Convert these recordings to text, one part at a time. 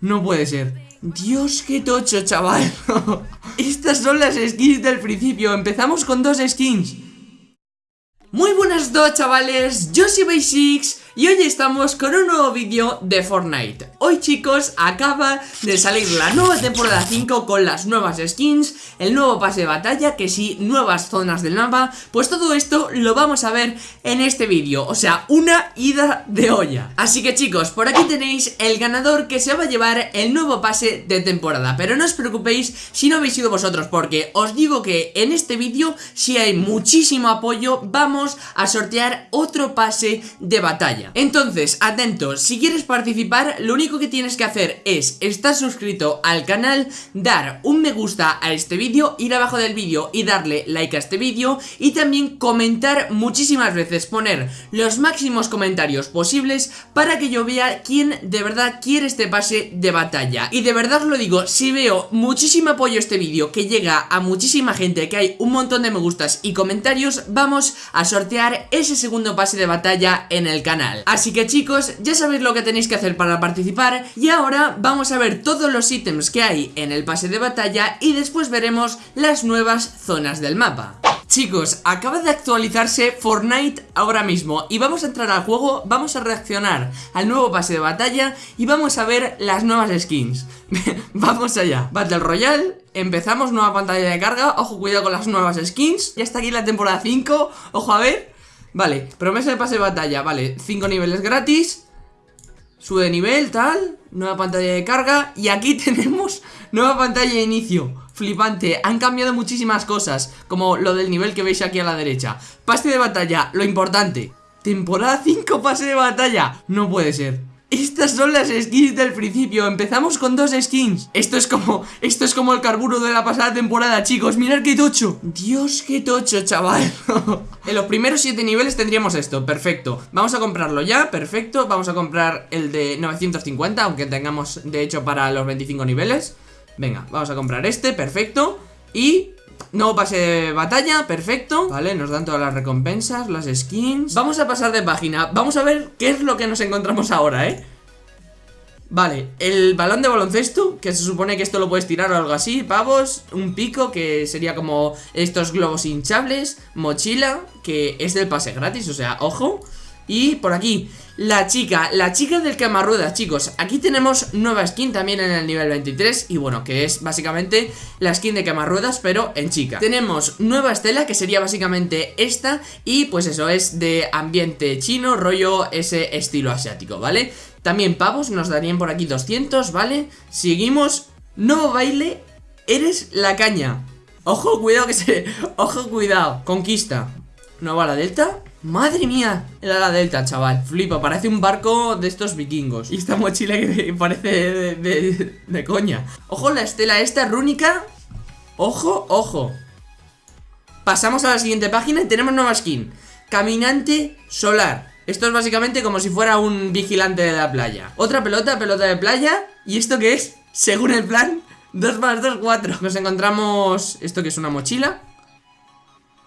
No puede ser. Dios, qué tocho, chaval. Estas son las skins del principio. Empezamos con dos skins. Muy buenas dos, chavales. Yo soy Basics y hoy estamos con un nuevo vídeo de Fortnite. Hoy chicos acaba de salir la nueva temporada 5 con las nuevas skins El nuevo pase de batalla, que sí, nuevas zonas del mapa. Pues todo esto lo vamos a ver en este vídeo O sea, una ida de olla. Así que chicos, por aquí tenéis el ganador que se va a llevar el nuevo pase de temporada. Pero no os preocupéis si no habéis sido vosotros Porque os digo que en este vídeo, si hay muchísimo apoyo Vamos a sortear otro pase de batalla entonces, atentos, si quieres participar, lo único que tienes que hacer es estar suscrito al canal, dar un me gusta a este vídeo, ir abajo del vídeo y darle like a este vídeo y también comentar muchísimas veces, poner los máximos comentarios posibles para que yo vea quién de verdad quiere este pase de batalla. Y de verdad lo digo, si veo muchísimo apoyo a este vídeo, que llega a muchísima gente, que hay un montón de me gustas y comentarios, vamos a sortear ese segundo pase de batalla en el canal. Así que chicos, ya sabéis lo que tenéis que hacer para participar. Y ahora vamos a ver todos los ítems que hay en el pase de batalla y después veremos las nuevas zonas del mapa. Chicos, acaba de actualizarse Fortnite ahora mismo y vamos a entrar al juego, vamos a reaccionar al nuevo pase de batalla y vamos a ver las nuevas skins. Vamos allá, Battle Royale, empezamos, nueva pantalla de carga, ojo cuidado con las nuevas skins. Ya está aquí la temporada 5, ojo a ver Vale, promesa de pase de batalla, vale 5 niveles gratis. Sube de nivel, tal. Nueva pantalla de carga. Y aquí tenemos nueva pantalla de inicio. Flipante, han cambiado muchísimas cosas Como lo del nivel que veis aquí a la derecha. Pase de batalla, lo importante. Temporada 5 pase de batalla. No puede ser estas son las skins del principio, empezamos con dos skins. Esto es como, esto es como el carburo de la pasada temporada, chicos. Mirad qué tocho. Dios, qué tocho, chaval. En los primeros 7 niveles tendríamos esto, perfecto. Vamos a comprarlo ya, perfecto. Vamos a comprar el de 950 Aunque tengamos, de hecho, para los 25 niveles. Venga, vamos a comprar este, perfecto. Y Nuevo pase de batalla, perfecto Vale, nos dan todas las recompensas, las skins. Vamos a pasar de página. Vamos a ver qué es lo que nos encontramos ahora, ¿eh? Vale, el balón de baloncesto Que se supone que esto lo puedes tirar o algo así Pavos, un pico que sería como Estos globos hinchables Mochila, que es del pase gratis O sea, ojo Y por aquí, la chica, la chica del camarruedas, chicos. Aquí tenemos nueva skin también en el nivel 23 Y bueno, que es básicamente la skin de camarruedas, pero en chica. Tenemos nueva estela, que sería básicamente esta Y pues eso, es de ambiente chino, rollo ese estilo asiático, ¿vale? También pavos, nos darían por aquí 200, ¿vale? Seguimos, nuevo baile, eres la caña. Ojo, cuidado que se... Ojo, cuidado, conquista. Nueva la delta Madre mía, era la delta, chaval. Flipa, parece un barco de estos vikingos. Y esta mochila que parece de, coña. Ojo, la estela esta rúnica. Ojo, ojo. Pasamos a la siguiente página y tenemos nueva skin. Caminante solar. Esto es básicamente como si fuera un vigilante de la playa. Otra pelota, pelota de playa. ¿Y esto qué es? Según el plan 2 más 2, 4 Nos encontramos... ¿Esto que es una mochila?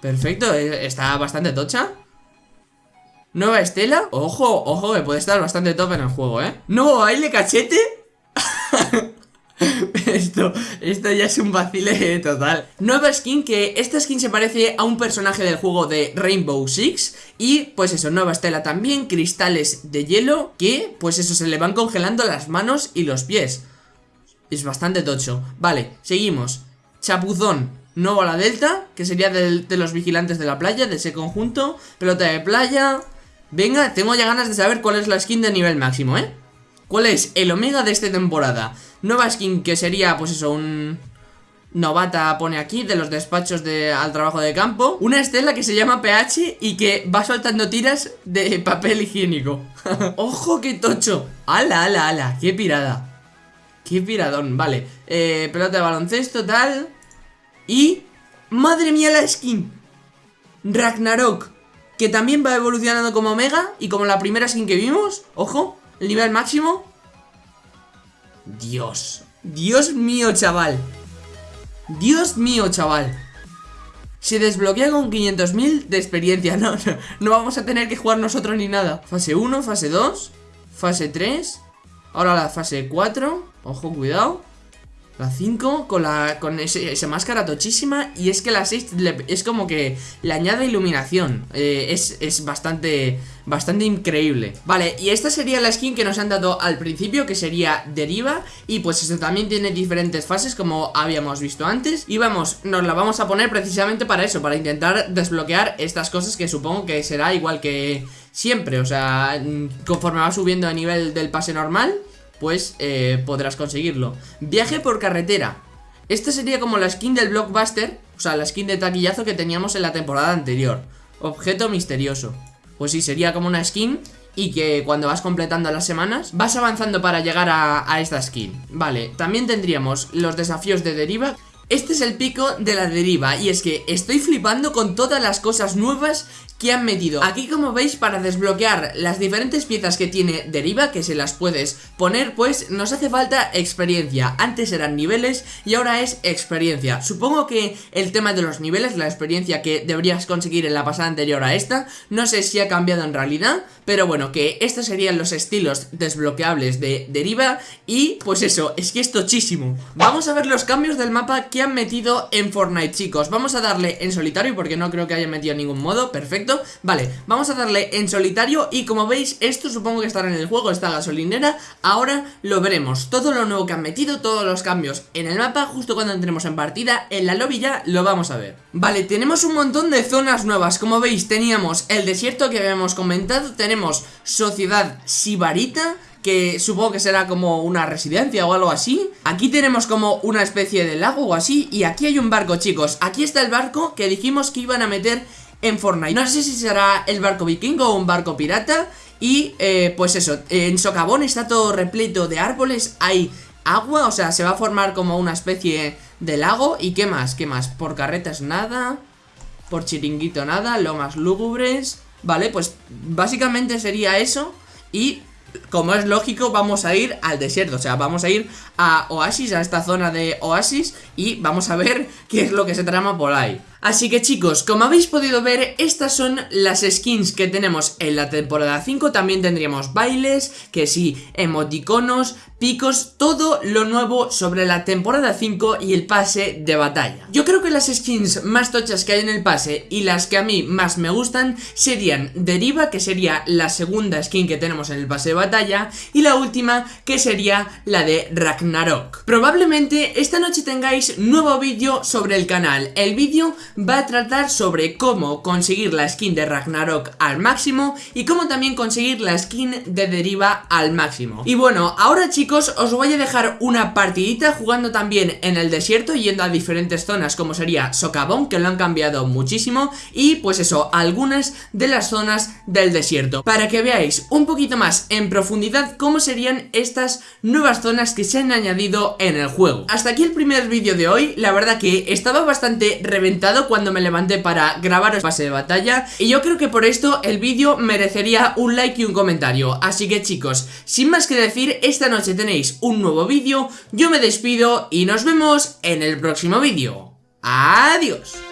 Perfecto, eh, está bastante tocha Nueva estela Ojo, ojo, que puede estar bastante top en el juego, ¿eh? ¿Nuevo baile cachete? esto, esto ya es un vacile total. Nueva skin, que esta skin se parece a un personaje del juego de Rainbow Six. Y pues eso, nueva estela también, cristales de hielo Que pues eso, se le van congelando las manos y los pies. Es bastante tocho. Vale, seguimos. Chapuzón, nuevo a la delta Que sería de los vigilantes de la playa, de ese conjunto. Pelota de playa Venga, tengo ya ganas de saber cuál es la skin de nivel máximo, ¿eh? ¿Cuál es el omega de esta temporada? Nueva skin que sería, pues eso, un... Novata pone aquí, de los despachos de, al trabajo de campo Una estela que se llama PH y que va soltando tiras de papel higiénico ¡Ojo, qué tocho! ¡Hala, ala, ala! ¡Qué pirada! ¡Qué piradón! Vale, eh, pelota de baloncesto, tal Y... ¡Madre mía la skin! Ragnarok que también va evolucionando como Omega y como la primera skin que vimos, ojo, el nivel máximo. Dios, Dios mío, chaval. Dios mío, chaval. Se desbloquea con 500.000 de experiencia, no, no, no vamos a tener que jugar nosotros ni nada. Fase 1, fase 2, fase 3, ahora la fase 4. Ojo, cuidado la 5 con, la, con esa máscara tochísima Y es que la 6 es como que le añade iluminación. Eh, es, es, bastante, bastante increíble. Vale, y esta sería la skin que nos han dado al principio Que sería Deriva. Y pues esto también tiene diferentes fases como habíamos visto antes. Y vamos, nos la vamos a poner precisamente para eso Para intentar desbloquear estas cosas que supongo que será igual que siempre. O sea, conforme va subiendo a nivel del pase normal pues eh, podrás conseguirlo. Viaje por carretera. Esta sería como la skin del blockbuster, o sea, la skin de taquillazo que teníamos en la temporada anterior. Objeto misterioso. Pues sí, sería como una skin y que cuando vas completando las semanas vas avanzando para llegar a, a esta skin. Vale, también tendríamos los desafíos de deriva este es el pico de la deriva y es que estoy flipando con todas las cosas nuevas que han metido Aquí como veis para desbloquear las diferentes piezas que tiene Deriva Que se las puedes poner pues nos hace falta experiencia. Antes eran niveles y ahora es experiencia. Supongo que el tema de los niveles, la experiencia que deberías conseguir en la pasada anterior a esta No sé si ha cambiado en realidad Pero bueno, que estos serían los estilos desbloqueables de Deriva Y pues eso, es que es tochísimo. Vamos a ver los cambios del mapa que han metido en Fortnite chicos. Vamos a darle en solitario porque no creo que haya metido ningún modo, perfecto Vale, vamos a darle en solitario y como veis, esto supongo que estará en el juego, esta gasolinera. Ahora lo veremos, todo lo nuevo que han metido, todos los cambios en el mapa Justo cuando entremos en partida, en la lobby ya lo vamos a ver. Vale, tenemos un montón de zonas nuevas. Como veis, teníamos el desierto que habíamos comentado Tenemos Sociedad Sibarita que supongo que será como una residencia o algo así. Aquí tenemos como una especie de lago o así Y aquí hay un barco chicos, aquí está el barco que dijimos que iban a meter en Fortnite. No sé si será el barco vikingo o un barco pirata. Y eh, pues eso, en Socavón está todo repleto de árboles Hay agua, o sea, se va a formar como una especie de lago. ¿Y qué más? ¿Qué más? Por carretas nada Por chiringuito nada, lomas lúgubres. Vale, pues básicamente sería eso. Y como es lógico, vamos a ir al desierto. O sea, vamos a ir a Oasis, a esta zona de Oasis Y vamos a ver qué es lo que se trama por ahí Así que chicos, como habéis podido ver, estas son las skins que tenemos en la temporada 5 También tendríamos bailes, que sí, emoticonos, picos, todo lo nuevo sobre la temporada 5 y el pase de batalla. Yo creo que las skins más tochas que hay en el pase y las que a mí más me gustan serían Deriva, que sería la segunda skin que tenemos en el pase de batalla Y la última, que sería la de Ragnarok. Probablemente esta noche tengáis nuevo vídeo sobre el canal. El vídeo va a tratar sobre cómo conseguir la skin de Ragnarok al máximo y cómo también conseguir la skin de Deriva al máximo. Y bueno, ahora chicos os voy a dejar una partidita jugando también en el desierto yendo a diferentes zonas como sería Socavón que lo han cambiado muchísimo y pues eso, algunas de las zonas del desierto para que veáis un poquito más en profundidad cómo serían estas nuevas zonas que se han añadido en el juego. Hasta aquí el primer vídeo de hoy, la verdad que estaba bastante reventado cuando me levanté para grabar el pase de batalla. Y yo creo que por esto el vídeo merecería un like y un comentario. Así que chicos, sin más que decir, esta noche tenéis un nuevo vídeo. Yo me despido y nos vemos en el próximo vídeo. Adiós